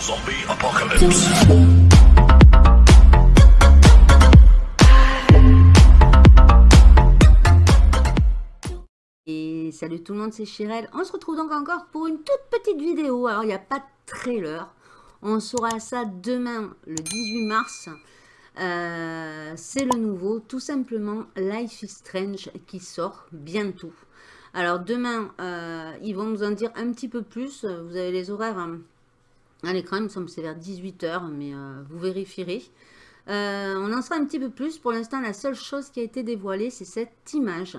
Zombie apocalypse. Et salut tout le monde, c'est Chirel. On se retrouve donc encore pour une toute petite vidéo. Alors, il n'y a pas de trailer. On saura ça demain, le 18 mars. Euh, c'est le nouveau, tout simplement, Life is Strange qui sort bientôt. Alors, demain, euh, ils vont nous en dire un petit peu plus. Vous avez les horaires hein, à l'écran, il me semble que c'est vers 18h, mais euh, vous vérifierez. on en sera un petit peu plus. Pour l'instant, la seule chose qui a été dévoilée, c'est cette image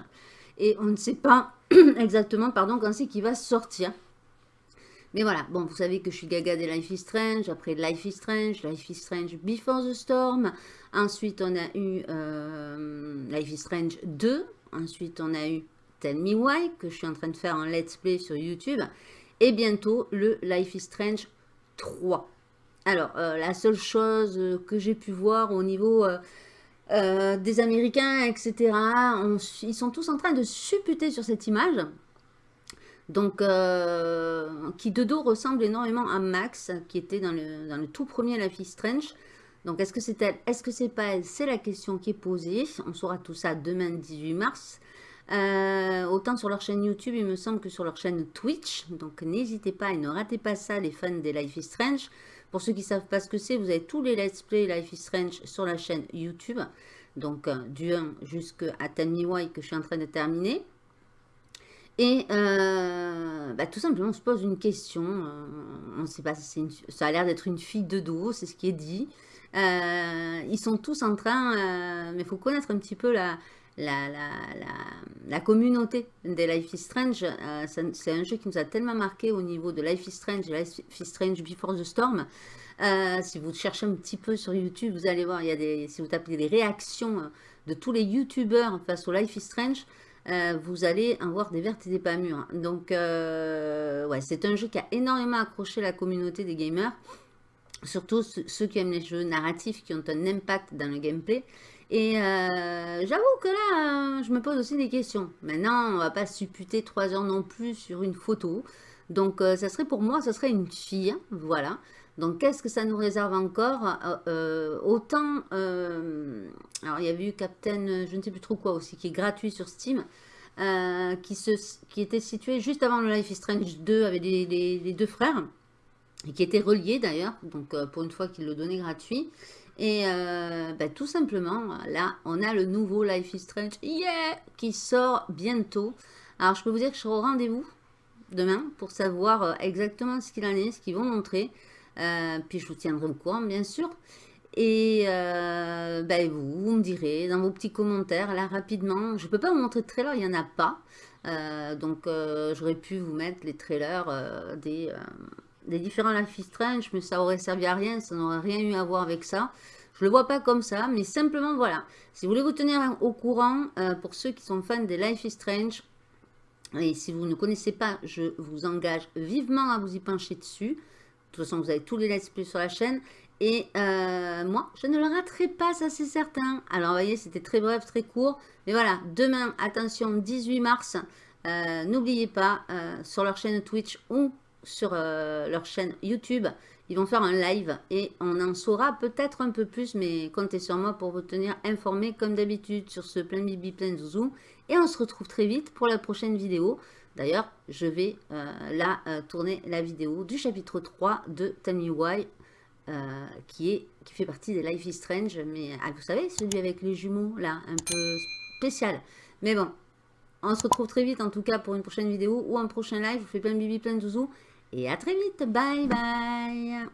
et on ne sait pas exactement pardon, quand c'est qu'il va sortir. Mais voilà, bon, vous savez que je suis gaga des Life is Strange, après Life is Strange, Life is Strange Before the Storm, ensuite on a eu euh, Life is Strange 2, ensuite on a eu Tell Me Why, que je suis en train de faire en let's play sur YouTube, et bientôt le Life is Strange 3. Alors, euh, la seule chose que j'ai pu voir au niveau... Euh, euh, des Américains, etc. ils sont tous en train de supputer sur cette image. Donc, euh, qui de dos ressemble énormément à Max, qui était dans le, dans le tout premier La Fille Strange. Donc, est-ce que c'est elle? Est-ce que c'est pas elle? C'est la question qui est posée. On saura tout ça demain, 18 mars. Euh, autant sur leur chaîne YouTube, il me semble que sur leur chaîne Twitch. Donc, n'hésitez pas et ne ratez pas ça, les fans des Life is Strange. Pour ceux qui ne savent pas ce que c'est, vous avez tous les Let's Play Life is Strange sur la chaîne YouTube. Donc, euh, du 1 jusqu'à Tell Me que je suis en train de terminer. Et euh, bah, tout simplement, on se pose une question. On sait pas si ça a l'air d'être une fille de dos, c'est ce qui est dit. ils sont tous en train, mais il faut connaître un petit peu la, la, la, la, communauté des Life is Strange. Euh, c'est un jeu qui nous a tellement marqué au niveau de Life is Strange Life is Strange Before the Storm. Euh, si vous cherchez un petit peu sur YouTube, vous allez voir, il y a des, si vous tapez les réactions euh, de tous les YouTubeurs face au Life is Strange, vous allez en voir des vertes et des pas mûres. Donc, ouais, c'est un jeu qui a énormément accroché la communauté des gamers. Surtout ceux qui aiment les jeux narratifs, qui ont un impact dans le gameplay. Et euh, j'avoue que là, euh, je me pose aussi des questions. Maintenant, on va pas supputer trois heures non plus sur une photo. Donc, euh, ça serait pour moi, ça serait une fille. Voilà. Donc, qu'est-ce que ça nous réserve encore Autant, alors il y avait eu Captain, je ne sais plus trop quoi aussi, qui est gratuit sur Steam. qui, était situé juste avant le Life is Strange 2 avec les, deux frères. Et qui était relié d'ailleurs. Donc, pour une fois qu'il le donnait gratuit. Et euh, ben, tout simplement, là, on a le nouveau Life is Strange yeah, qui sort bientôt. Alors, je peux vous dire que je serai au rendez-vous demain pour savoir euh, exactement ce qu'il en est, ce qu'ils vont montrer. Euh, puis, je vous tiendrai au courant, bien sûr. Et ben, vous, vous me direz dans vos petits commentaires, là, rapidement. Je ne peux pas vous montrer de trailer, il n'y en a pas. donc, j'aurais pu vous mettre les trailers des des différents Life is Strange, mais ça aurait servi à rien, ça n'aurait rien eu à voir avec ça. Je le vois pas comme ça, mais simplement, voilà. Si vous voulez vous tenir au courant, euh, pour ceux qui sont fans des Life is Strange, et si vous ne connaissez pas, je vous engage vivement à vous y pencher dessus. De toute façon, vous avez tous les let's play sur la chaîne. Et euh, moi, je ne le raterai pas, ça c'est certain. Alors, vous voyez, c'était très bref, très court. Mais voilà, demain, attention, 18 mars, euh, n'oubliez pas, sur leur chaîne Twitch ou sur euh, leur chaîne YouTube. Ils vont faire un live et on en saura peut-être un peu plus, mais comptez sur moi pour vous tenir informé comme d'habitude sur ce plein bibi, plein zouzou. Et on se retrouve très vite pour la prochaine vidéo. D'ailleurs, je vais euh, là euh, tourner la vidéo du chapitre 3 de Tammy Why, qui, est, qui fait partie des Life is Strange. Mais ah, vous savez, celui avec les jumeaux, là, un peu spécial. Mais bon, on se retrouve très vite en tout cas pour une prochaine vidéo ou un prochain live. Je vous fais plein bibi, plein de zouzou. Et à très vite. Bye bye.